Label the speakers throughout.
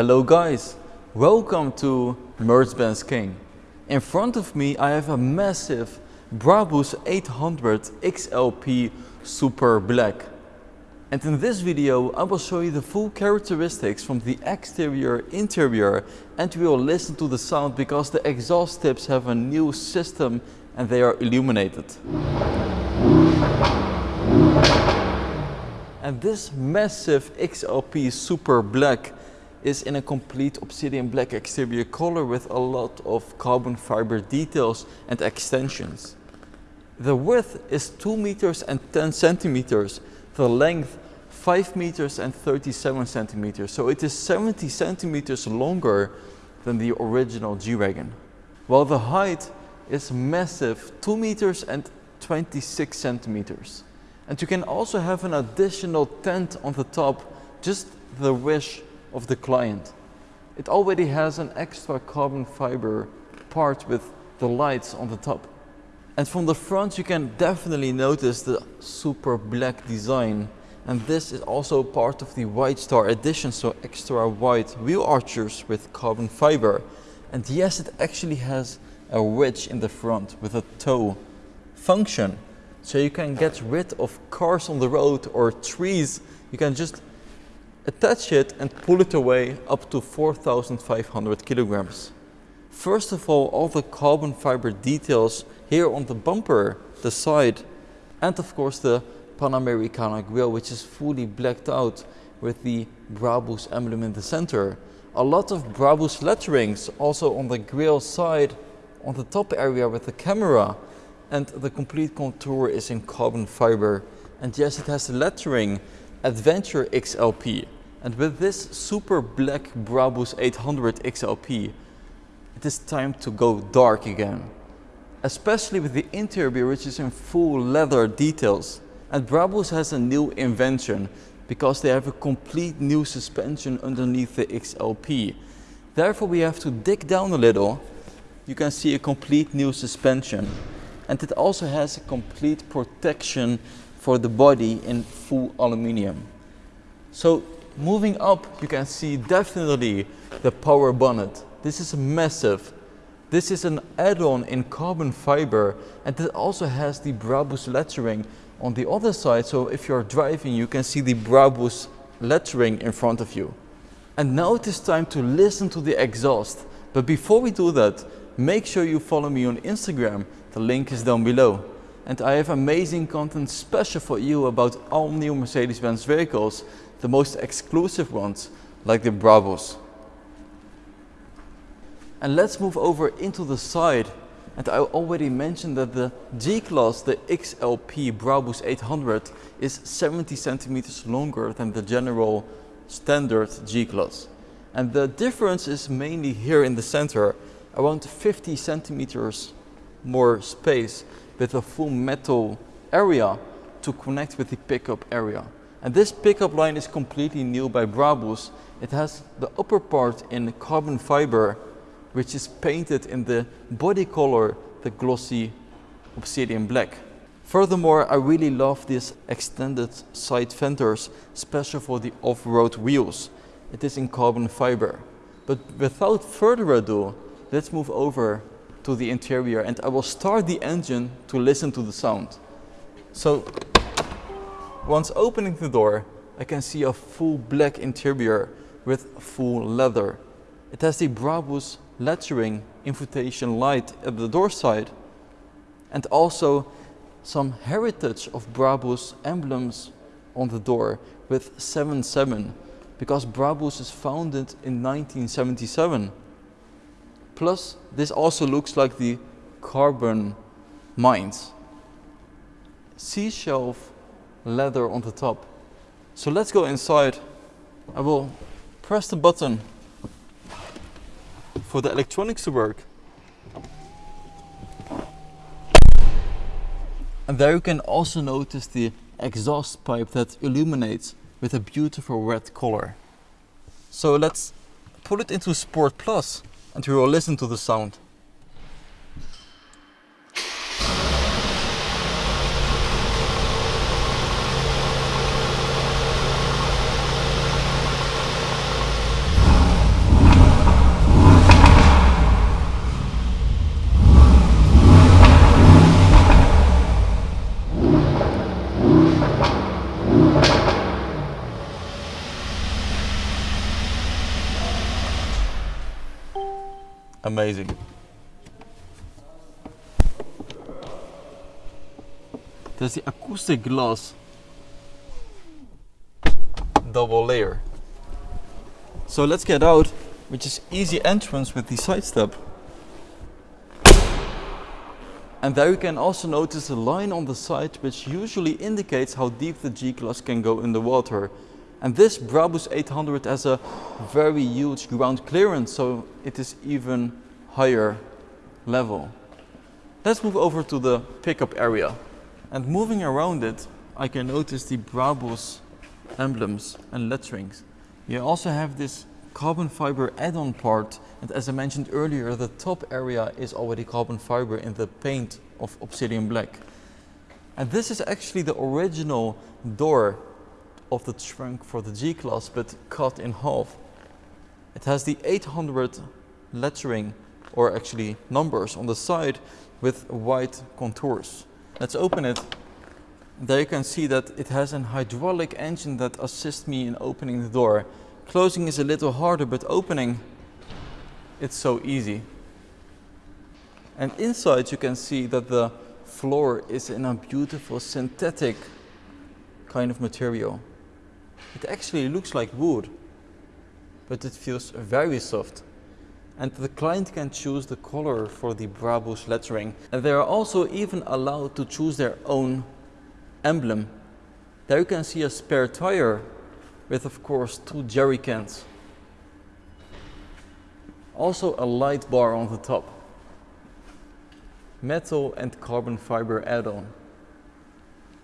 Speaker 1: Hello guys, welcome to Mercedes-Benz King. In front of me I have a massive Brabus 800 XLP Super Black. And in this video I will show you the full characteristics from the exterior, interior and we will listen to the sound because the exhaust tips have a new system and they are illuminated. And this massive XLP Super Black is in a complete obsidian black exterior color with a lot of carbon fiber details and extensions. The width is 2 meters and 10 centimeters, the length 5 meters and 37 centimeters, so it is 70 centimeters longer than the original G-Wagon. While the height is massive, 2 meters and 26 centimeters. And you can also have an additional tent on the top, just the wish of the client. It already has an extra carbon fiber part with the lights on the top. And from the front you can definitely notice the super black design and this is also part of the White Star edition so extra wide wheel archers with carbon fiber and yes it actually has a wedge in the front with a tow function so you can get rid of cars on the road or trees you can just attach it and pull it away up to 4500 kilograms. First of all, all the carbon fiber details here on the bumper, the side, and of course the Panamericana grille, which is fully blacked out with the Brabus emblem in the center. A lot of Brabus letterings also on the grille side, on the top area with the camera, and the complete contour is in carbon fiber. And yes, it has the lettering Adventure XLP. And with this super black Brabus 800 XLP, it is time to go dark again. Especially with the interior which is in full leather details. And Brabus has a new invention because they have a complete new suspension underneath the XLP. Therefore we have to dig down a little. You can see a complete new suspension. And it also has a complete protection for the body in full aluminium. So moving up you can see definitely the power bonnet. This is massive. This is an add-on in carbon fiber and it also has the Brabus lettering on the other side so if you're driving you can see the Brabus lettering in front of you. And now it is time to listen to the exhaust. But before we do that, make sure you follow me on Instagram. The link is down below and I have amazing content special for you about all new Mercedes-Benz vehicles, the most exclusive ones like the Brabus. And let's move over into the side and I already mentioned that the G-Class, the XLP Brabus 800 is 70 centimeters longer than the general standard G-Class. And the difference is mainly here in the center, around 50 centimeters more space with a full metal area to connect with the pickup area. And this pickup line is completely new by Brabus. It has the upper part in carbon fiber, which is painted in the body color, the glossy obsidian black. Furthermore, I really love these extended side fenders, special for the off-road wheels. It is in carbon fiber. But without further ado, let's move over to the interior and I will start the engine to listen to the sound. So once opening the door, I can see a full black interior with full leather. It has the Brabus lettering invitation light at the door side and also some heritage of Brabus emblems on the door with 77 because Brabus is founded in 1977 Plus, this also looks like the carbon mines. C-shelf leather on the top. So let's go inside. I will press the button for the electronics to work. And there you can also notice the exhaust pipe that illuminates with a beautiful red color. So let's put it into Sport Plus and we will listen to the sound. Amazing. There's the acoustic glass double layer. So let's get out, which is easy entrance with the side step. And there you can also notice a line on the side which usually indicates how deep the G-Class can go in the water. And this Brabus 800 has a very huge ground clearance, so it is even higher level. Let's move over to the pickup area. And moving around it, I can notice the Brabus emblems and letterings. You also have this carbon fiber add-on part and as I mentioned earlier the top area is already carbon fiber in the paint of obsidian black. And this is actually the original door of the trunk for the G-Class but cut in half. It has the 800 lettering or actually numbers on the side with white contours. Let's open it. There you can see that it has an hydraulic engine that assists me in opening the door. Closing is a little harder, but opening, it's so easy. And inside you can see that the floor is in a beautiful synthetic kind of material. It actually looks like wood, but it feels very soft. And the client can choose the color for the Brabus lettering. And they are also even allowed to choose their own emblem. There you can see a spare tire with of course two jerry cans. Also a light bar on the top. Metal and carbon fiber add-on.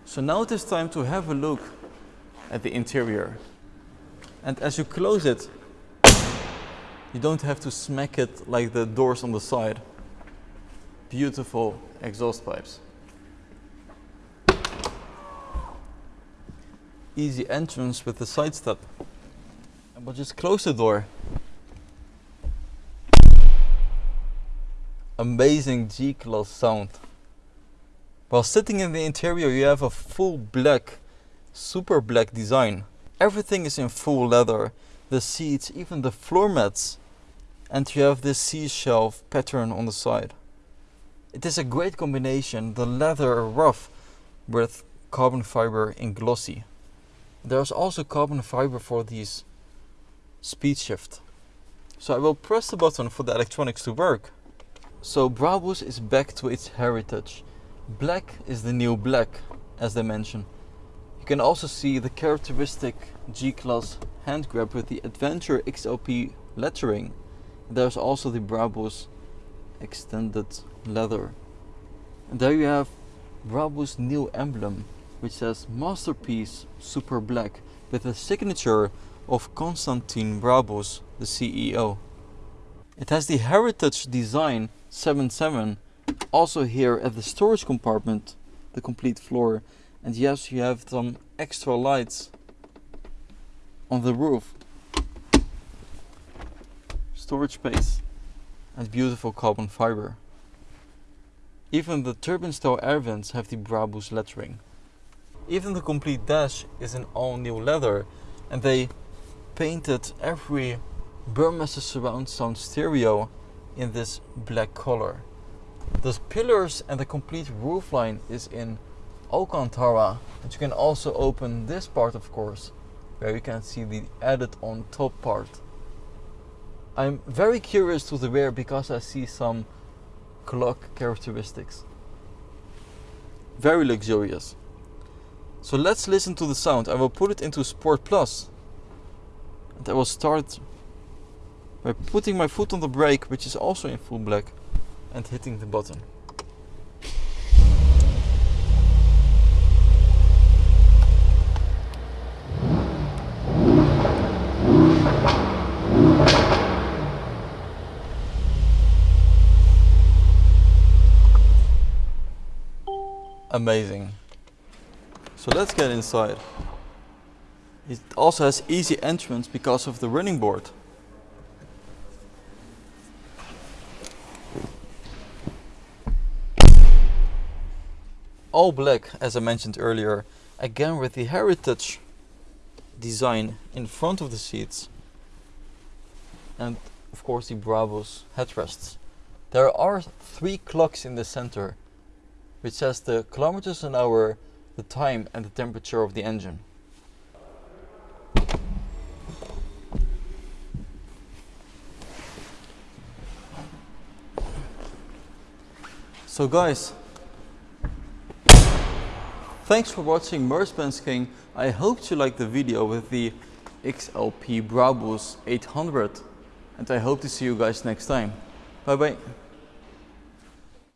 Speaker 1: So now it is time to have a look at the interior. And as you close it, you don't have to smack it like the doors on the side. Beautiful exhaust pipes. easy entrance with the side step. And we'll just close the door. Amazing G-Class sound. While sitting in the interior you have a full black, super black design. Everything is in full leather. The seats, even the floor mats. And you have this seashelf pattern on the side. It is a great combination, the leather rough with carbon fiber in glossy. There's also carbon fiber for these speed shift. So I will press the button for the electronics to work. So Brabus is back to its heritage. Black is the new black, as they mention. You can also see the characteristic G-Class hand grab with the Adventure XLP lettering. There's also the Brabus extended leather. And there you have Brabus new emblem which says Masterpiece Super Black with the signature of Konstantin Brabus, the CEO. It has the Heritage Design 77 also here at the storage compartment, the complete floor. And yes, you have some extra lights on the roof. Storage space and beautiful carbon fiber. Even the turbine style air vents have the Brabus lettering. Even the complete dash is in all new leather and they painted every Burmester surround sound stereo in this black color. The pillars and the complete roofline is in Alcantara and you can also open this part of course where you can see the added on top part. I'm very curious to the rear because I see some clock characteristics. Very luxurious. So let's listen to the sound. I will put it into Sport Plus. And I will start by putting my foot on the brake, which is also in full black, and hitting the button. Amazing. So let's get inside. It also has easy entrance because of the running board. All black, as I mentioned earlier, again with the heritage design in front of the seats. And of course the Brabus headrests. There are three clocks in the center, which says the kilometers an hour, the time and the temperature of the engine. So guys, thanks for watching Mercedes King. I hope you liked the video with the XLP Brabus 800 and I hope to see you guys next time. Bye bye.